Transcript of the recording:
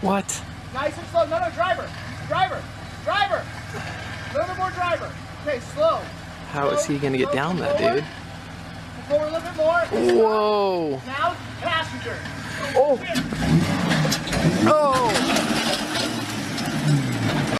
What? Nice and slow. No, no, driver. Driver. Driver. A little bit more driver. Okay, slow. How is he gonna get down down that, dude? Forward a little bit more. Whoa! Now, passenger. Oh!